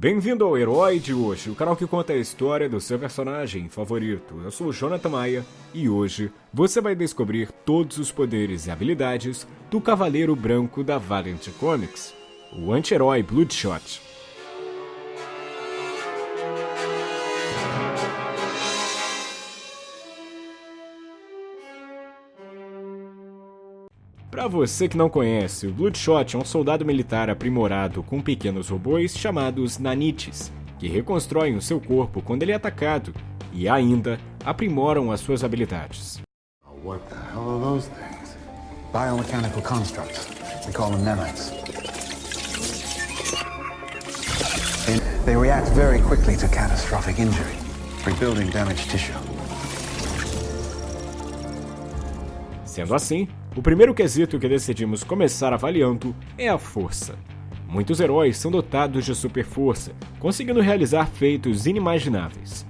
Bem-vindo ao Herói de hoje, o canal que conta a história do seu personagem favorito. Eu sou o Jonathan Maia e hoje você vai descobrir todos os poderes e habilidades do Cavaleiro Branco da Valiant Comics, o anti-herói Bloodshot. Para você que não conhece, o Bloodshot é um soldado militar aprimorado com pequenos robôs chamados nanites, que reconstroem o seu corpo quando ele é atacado e ainda aprimoram as suas habilidades. What the hell are those things? Biomechanical constructs. We call them nanites. They react very quickly to catastrophic injury, rebuilding damaged tissue. Sendo assim, o primeiro quesito que decidimos começar avaliando é a força. Muitos heróis são dotados de super força, conseguindo realizar feitos inimagináveis.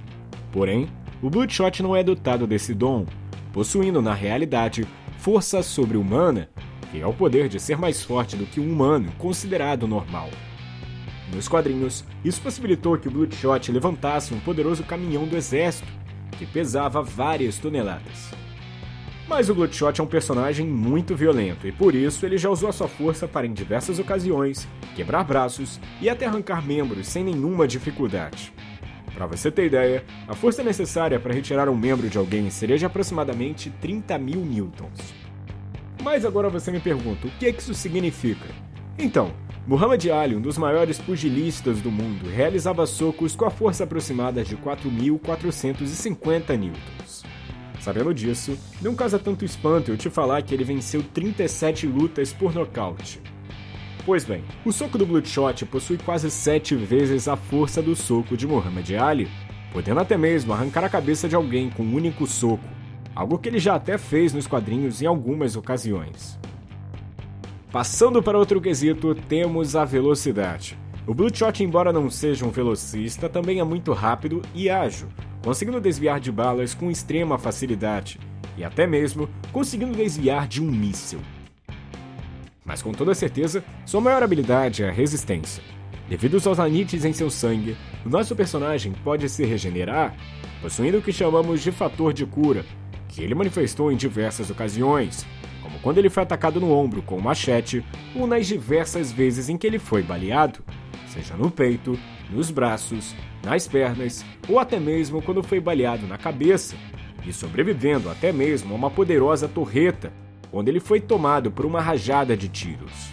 Porém, o Bloodshot não é dotado desse dom, possuindo na realidade força sobre-humana, que é o poder de ser mais forte do que um humano considerado normal. Nos quadrinhos, isso possibilitou que o Bloodshot levantasse um poderoso caminhão do exército, que pesava várias toneladas. Mas o Bloodshot é um personagem muito violento e por isso ele já usou a sua força para em diversas ocasiões quebrar braços e até arrancar membros sem nenhuma dificuldade. Para você ter ideia, a força necessária para retirar um membro de alguém seria de aproximadamente 30 mil newtons. Mas agora você me pergunta, o que, é que isso significa? Então, Muhammad Ali, um dos maiores pugilistas do mundo, realizava socos com a força aproximada de 4.450 newtons. Sabendo disso, não causa tanto espanto eu te falar que ele venceu 37 lutas por nocaute. Pois bem, o soco do Bloodshot possui quase 7 vezes a força do soco de Muhammad Ali, podendo até mesmo arrancar a cabeça de alguém com um único soco, algo que ele já até fez nos quadrinhos em algumas ocasiões. Passando para outro quesito, temos a velocidade. O Bloodshot, embora não seja um velocista, também é muito rápido e ágil, conseguindo desviar de balas com extrema facilidade e até mesmo conseguindo desviar de um míssil. Mas com toda certeza, sua maior habilidade é a resistência. Devido aos nanites em seu sangue, o nosso personagem pode se regenerar, possuindo o que chamamos de fator de cura, que ele manifestou em diversas ocasiões, como quando ele foi atacado no ombro com um machete ou nas diversas vezes em que ele foi baleado, seja no peito, nos braços, nas pernas ou até mesmo quando foi baleado na cabeça, e sobrevivendo até mesmo a uma poderosa torreta, onde ele foi tomado por uma rajada de tiros.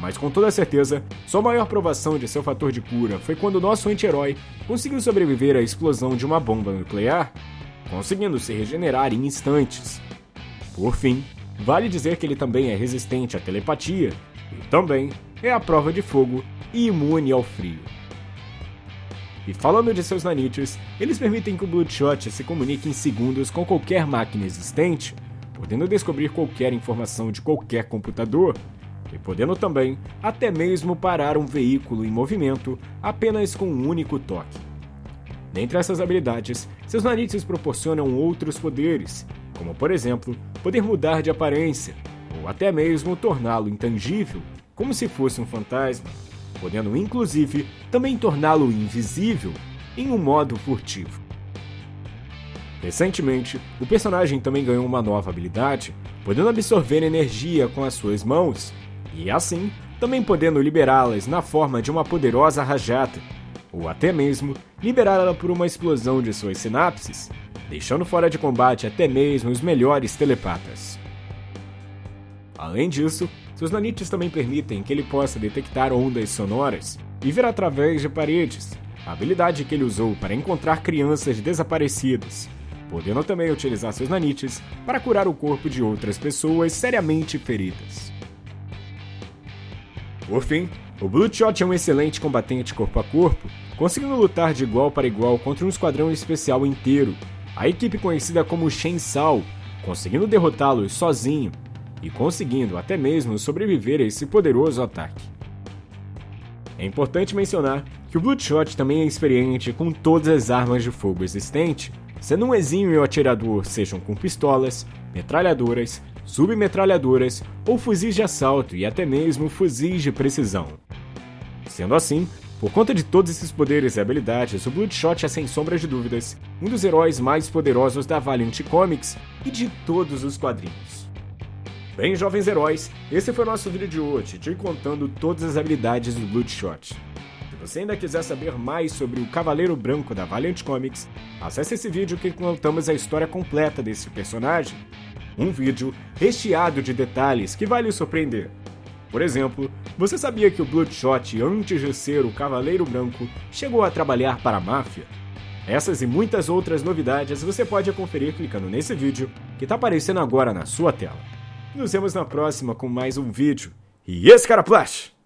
Mas com toda certeza, sua maior provação de seu fator de cura foi quando nosso anti-herói conseguiu sobreviver à explosão de uma bomba nuclear, conseguindo se regenerar em instantes. Por fim, vale dizer que ele também é resistente à telepatia e também é à prova de fogo e imune ao frio. E falando de seus nanites, eles permitem que o Bloodshot se comunique em segundos com qualquer máquina existente, podendo descobrir qualquer informação de qualquer computador, e podendo também até mesmo parar um veículo em movimento apenas com um único toque. Dentre essas habilidades, seus nanites proporcionam outros poderes, como por exemplo, poder mudar de aparência, ou até mesmo torná-lo intangível, como se fosse um fantasma podendo inclusive também torná-lo invisível em um modo furtivo. Recentemente, o personagem também ganhou uma nova habilidade, podendo absorver energia com as suas mãos, e assim também podendo liberá-las na forma de uma poderosa rajada, ou até mesmo liberá-la por uma explosão de suas sinapses, deixando fora de combate até mesmo os melhores telepatas. Além disso, seus nanites também permitem que ele possa detectar ondas sonoras e ver através de paredes, a habilidade que ele usou para encontrar crianças desaparecidas, podendo também utilizar seus nanites para curar o corpo de outras pessoas seriamente feridas. Por fim, o Bloodshot é um excelente combatente corpo a corpo, conseguindo lutar de igual para igual contra um esquadrão especial inteiro, a equipe conhecida como Shensal, conseguindo derrotá-los sozinho e conseguindo até mesmo sobreviver a esse poderoso ataque. É importante mencionar que o Bloodshot também é experiente com todas as armas de fogo existentes, sendo um exímio atirador sejam com pistolas, metralhadoras, submetralhadoras ou fuzis de assalto e até mesmo fuzis de precisão. Sendo assim, Por conta de todos esses poderes e habilidades, o Bloodshot é sem sombra de dúvidas um dos heróis mais poderosos da Valiant Comics e de todos os quadrinhos. Bem, jovens heróis, esse foi o nosso vídeo de hoje, te contando todas as habilidades do Bloodshot. Se você ainda quiser saber mais sobre o Cavaleiro Branco da Valiant Comics, acesse esse vídeo que contamos a história completa desse personagem. Um vídeo recheado de detalhes que vai lhe surpreender. Por exemplo, você sabia que o Bloodshot, antes de ser o Cavaleiro Branco, chegou a trabalhar para a máfia? Essas e muitas outras novidades você pode conferir clicando nesse vídeo que está aparecendo agora na sua tela. Nos vemos na próxima com mais um vídeo. E esse cara Flash!